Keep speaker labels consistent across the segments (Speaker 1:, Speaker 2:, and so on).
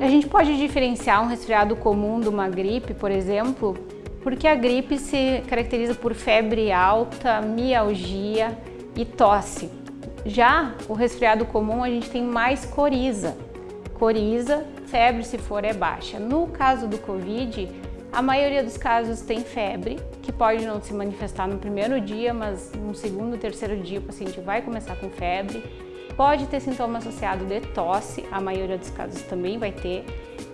Speaker 1: A gente pode diferenciar um resfriado comum de uma gripe, por exemplo, porque a gripe se caracteriza por febre alta, mialgia e tosse. Já o resfriado comum a gente tem mais coriza. Coriza, febre se for é baixa. No caso do Covid, a maioria dos casos tem febre, que pode não se manifestar no primeiro dia, mas no segundo, terceiro dia o paciente vai começar com febre. Pode ter sintoma associado de tosse, a maioria dos casos também vai ter,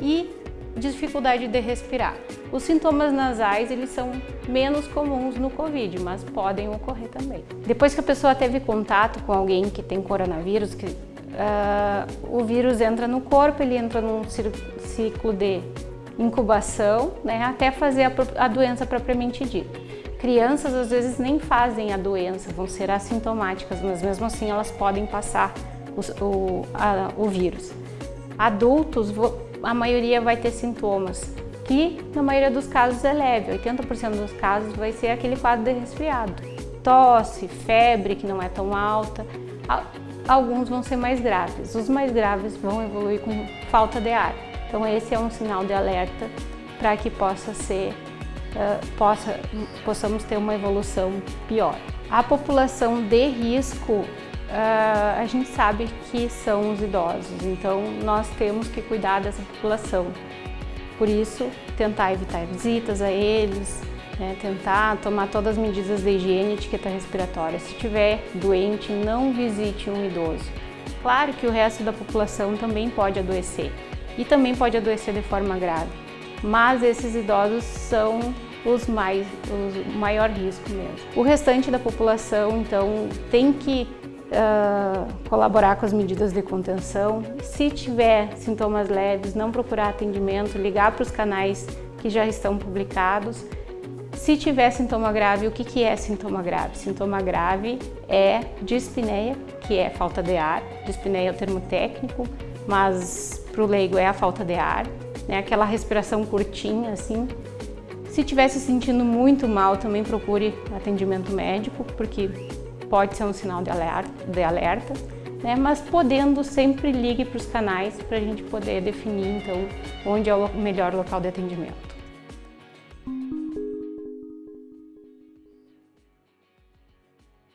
Speaker 1: e dificuldade de respirar. Os sintomas nasais eles são menos comuns no Covid, mas podem ocorrer também. Depois que a pessoa teve contato com alguém que tem coronavírus, que, uh, o vírus entra no corpo, ele entra num ciclo de incubação, né, até fazer a, a doença propriamente dita. Crianças às vezes nem fazem a doença, vão ser assintomáticas, mas mesmo assim elas podem passar o, o, a, o vírus. Adultos, a maioria vai ter sintomas, que na maioria dos casos é leve, 80% dos casos vai ser aquele quadro de resfriado. Tosse, febre que não é tão alta, alguns vão ser mais graves. Os mais graves vão evoluir com falta de ar. Então esse é um sinal de alerta para que possa ser, uh, possa, possamos ter uma evolução pior. A população de risco, uh, a gente sabe que são os idosos, então nós temos que cuidar dessa população. Por isso, tentar evitar visitas a eles, né, tentar tomar todas as medidas de higiene e etiqueta respiratória. Se tiver doente, não visite um idoso. Claro que o resto da população também pode adoecer, e também pode adoecer de forma grave. Mas esses idosos são os mais, o maior risco mesmo. O restante da população, então, tem que uh, colaborar com as medidas de contenção. Se tiver sintomas leves, não procurar atendimento, ligar para os canais que já estão publicados. Se tiver sintoma grave, o que, que é sintoma grave? Sintoma grave é dispneia, que é falta de ar. Dispneia é o termo técnico, mas para o leigo é a falta de ar, né? aquela respiração curtinha assim. Se estiver se sentindo muito mal, também procure atendimento médico, porque pode ser um sinal de alerta, de alerta né? mas podendo sempre ligue para os canais para a gente poder definir então onde é o melhor local de atendimento.